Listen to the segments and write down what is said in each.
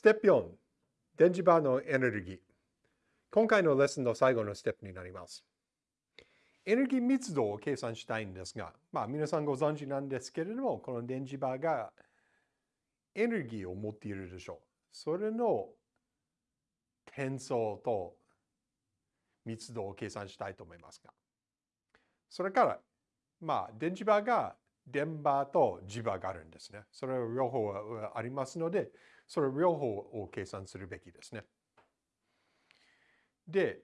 ステップ4、電磁場のエネルギー。今回のレッスンの最後のステップになります。エネルギー密度を計算したいんですが、まあ皆さんご存知なんですけれども、この電磁場がエネルギーを持っているでしょう。それの転送と密度を計算したいと思いますが。それから、まあ電磁場が電場と磁場があるんですね。それ両方ありますので、それ両方を計算するべきですね。で、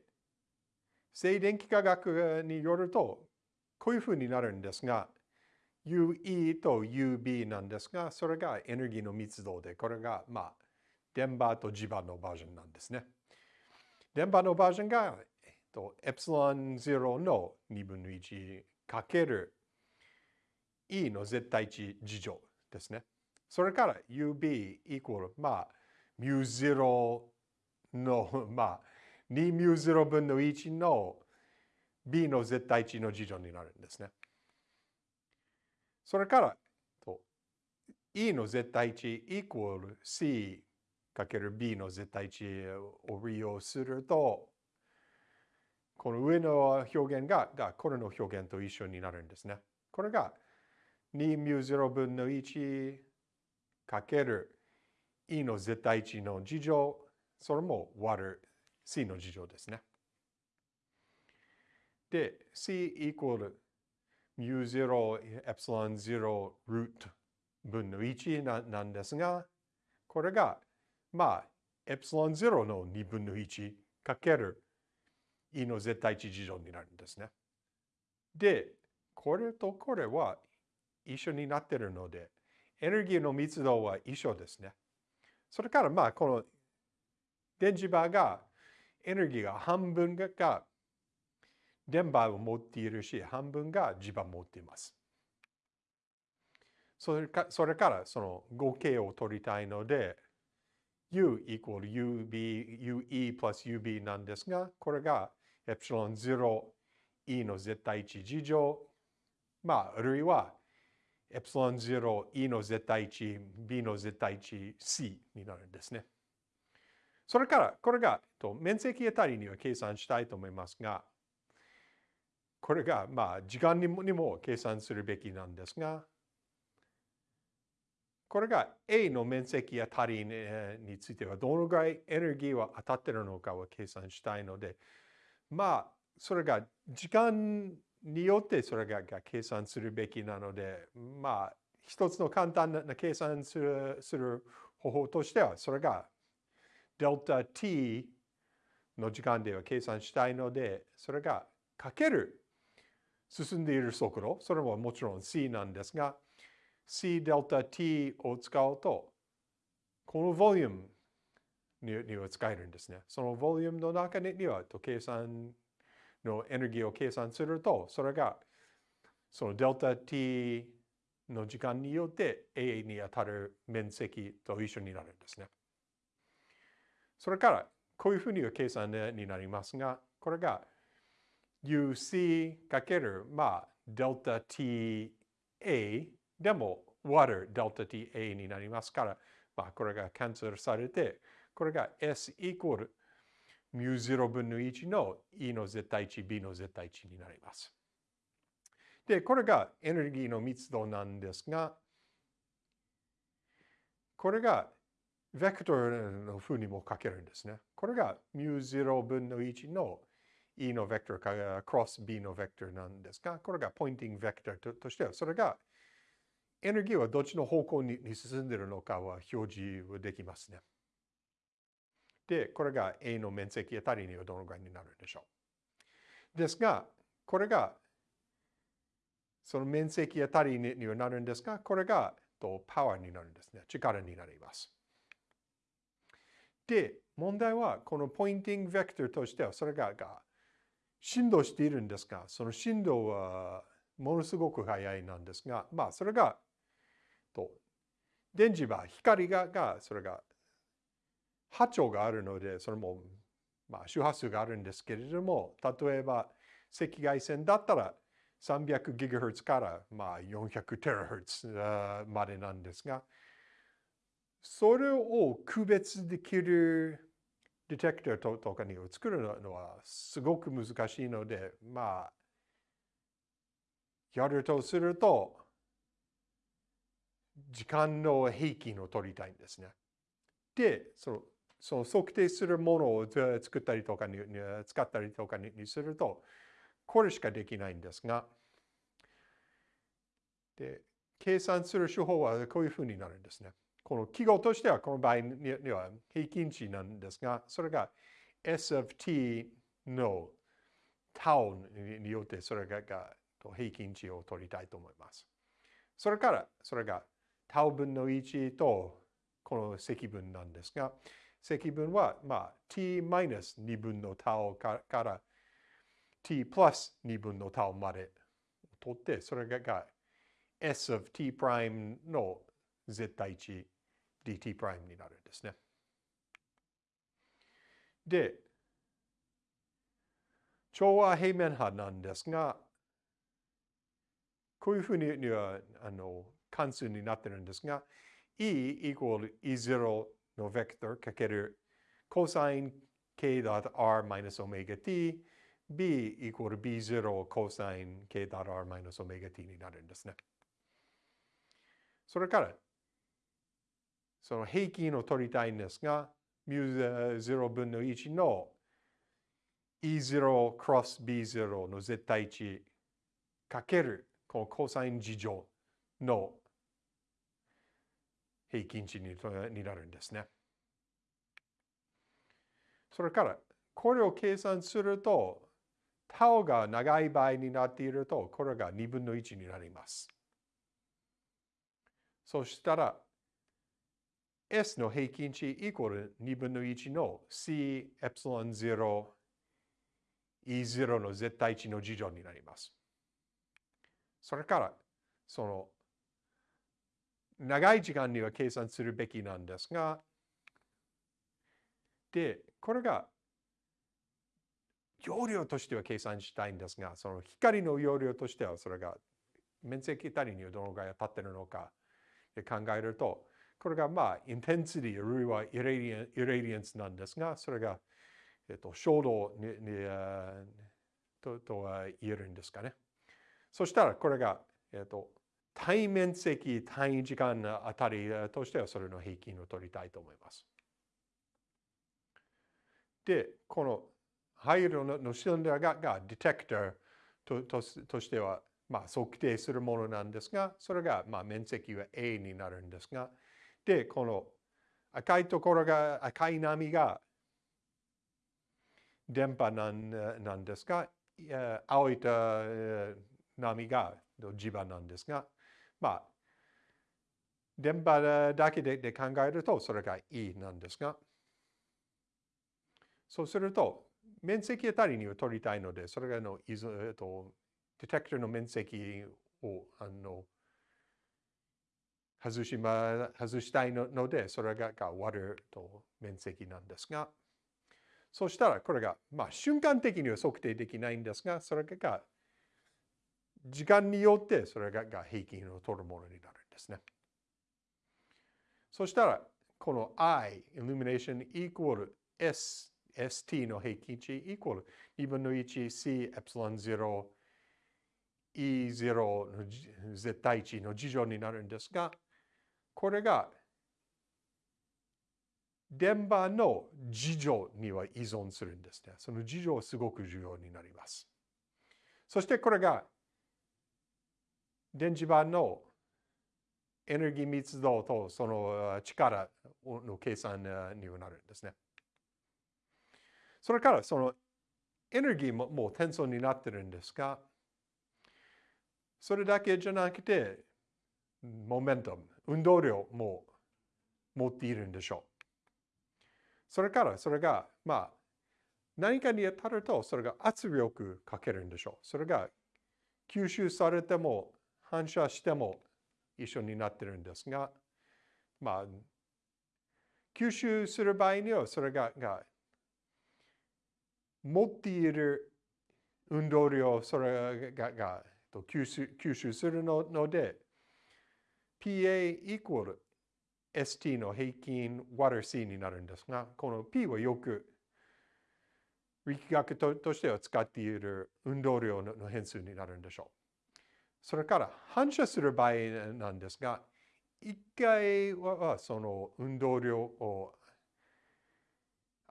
静電気科学によると、こういうふうになるんですが、UE と UB なんですが、それがエネルギーの密度で、これが、まあ、電場と磁場のバージョンなんですね。電場のバージョンが、えっと、エプシロン0の2分の1かける E の絶対値事乗ですね。それから UB イコール、まあ、ミュー0の、まあ、2ミュー0分の1の B の絶対値の事乗になるんですね。それから、E の絶対値イコール C かける B の絶対値を利用すると、この上の表現ががこれの表現と一緒になるんですね。これが2ミュ0分の1かける E の絶対値の事乗、それも割る C の事乗ですね。で、C イコールミュ0エプシロン0ルート分の1ななんですが、これが、まあ、エプシロン0の2分の1かける E の絶対値事乗になるんですね。で、これとこれは一緒になってるので、エネルギーの密度は一緒ですね。それからまあこの電磁場がエネルギーが半分が電波を持っているし、半分が磁場を持っています。それかそれからその合計を取りたいので、U イコール UB、UE プラス UB なんですが、これがエプシロン0、E の絶対値事乗、まあ、あるいはエプシロン0、E の絶対値、B の絶対値、C になるんですね。それから、これが、と面積あたりには計算したいと思いますが、これが、まあ、時間にもにも計算するべきなんですが、これが A の面積あたりについてはどのぐらいエネルギーは当たってるのかを計算したいので、まあ、それが時間によってそれが計算するべきなので、まあ、一つの簡単な計算するする方法としては、それがデルタ t の時間では計算したいので、それがかける進んでいる速度、それももちろん c なんですが、c デルタ t を使うと、このボリュームには使えるんですね。そのボリュームの中には計算のエネルギーを計算すると、それがそのデルタ t の時間によって A に当たる面積と一緒になるんですね。それからこういうふうに計算になりますが、これが UC かける、まあ、デルタ TA でも割るデルタ TA になりますから、まあ、これがキャンセルされて、これが S イコールミュ0分の1の E の絶対値、B の絶対値になります。で、これがエネルギーの密度なんですが、これがベクトルの風にも書けるんですね。これがミュ0分の1の E のベクトルかクロス B のベクトルなんですが、これがポインティングベクトルとしては、それがエネルギーはどっちの方向に進んでいるのかは表示できますね。で、これが A の面積あたりにはどのぐらいになるんでしょう。ですが、これがその面積あたりにはなるんですが、これがとパワーになるんですね。力になります。で、問題はこのポインティングベクトルとしてはそれがが振動しているんですが、その振動はものすごく速いなんですが、まあそれがと電磁場、光ががそれが波長があるので、それも、まあ、周波数があるんですけれども、例えば赤外線だったら 300GHz から、まあ、400THz までなんですが、それを区別できるディテクターとかにを作るのはすごく難しいので、まあ、やるとすると、時間の平均を取りたいんですね。で、そのその測定するものを作ったりとかに使ったりとかにすると、これしかできないんですが、で計算する手法はこういうふうになるんですね。この記号としてはこの場合には平均値なんですが、それが S of t の tau によってそれが平均値を取りたいと思います。それからそれが tau 分の1とこの積分なんですが、積分は、まあ、t-2 分の tau から t プラス2分の tau まで取って、それが s of t プライムの絶対値 dt プライムになるんですね。で、調和平面波なんですが、こういうふうにはあの関数になってるんですが、e equal e0 のベクトルかける cosine k.r マイナスオメガ t b equal b0 cosine k.r マイナスオメガ t になるんですね。それから、その平均を取りたいんですが、μ0 分の1の e0 クロス b0 の絶対値かけるこのコサイン事乗の平均値になるんですね。それから、これを計算すると、タオが長い場合になっていると、これが2分の1になります。そしたら、S の平均値イコール2分の1の C エプシロン0 E0 の絶対値の事乗になります。それから、その長い時間には計算するべきなんですが、で、これが容量としては計算したいんですが、その光の容量としてはそれが面積たりにはどのぐらい当たってるのか考えると、これがまあ、インテンシティ、あるいはイレディエンスなんですが、それが、えっと、衝動ににととは言えるんですかね。そしたら、これが、えっと、対面積、単位時間あたりとしてはそれの平均を取りたいと思います。で、この灰色のシリンダーがディテクターとととしては、まあ、測定するものなんですが、それが、まあ、面積は A になるんですが、で、この赤いところが、赤い波が電波なんなんですが、青い波が磁場なんですが、まあ、電波だけで考えるとそれがいいなんですが、そうすると、面積あたりには取りたいので、それがの、えっと、ディテクターの面積をあの外しま外したいので、それが割ると面積なんですが、そしたらこれが、まあ、瞬間的には測定できないんですが、それが時間によってそれが平均を取るものになるんですね。そしたら、この I、illumination equal S、ST の平均値 equal 2分の 1C、エプシロン0、E0 の絶対値の事情になるんですが、これが電波の事情には依存するんですね。その事情はすごく重要になります。そしてこれが電磁場のエネルギー密度とその力の計算にはなるんですね。それからそのエネルギーももう転送になってるんですが、それだけじゃなくて、モメントム、運動量も持っているんでしょう。それからそれが、まあ、何かに当たると、それが圧力かけるんでしょう。それが吸収されても反射しても一緒になってるんですが、まあ、吸収する場合にはそれがが持っている運動量、それがが吸収吸収するので、PA equal ST の平均 water C になるんですが、この P はよく力学としては使っている運動量の変数になるんでしょう。それから反射する場合なんですが、一回はその運動量を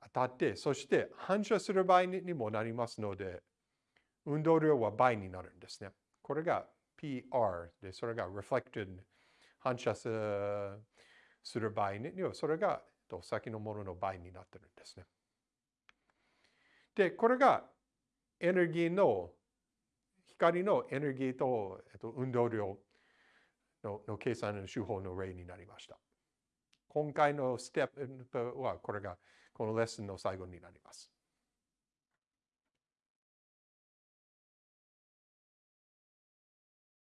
当たって、そして反射する場合にもなりますので、運動量は倍になるんですね。これが PR で、それが reflected 反射する場合には、それが先のものの倍になってるんですね。で、これがエネルギーの、光のエネルギーと、えっと、運動量のの計算の手法の例になりました。今回のステップはこれがこのレッスンの最後になります。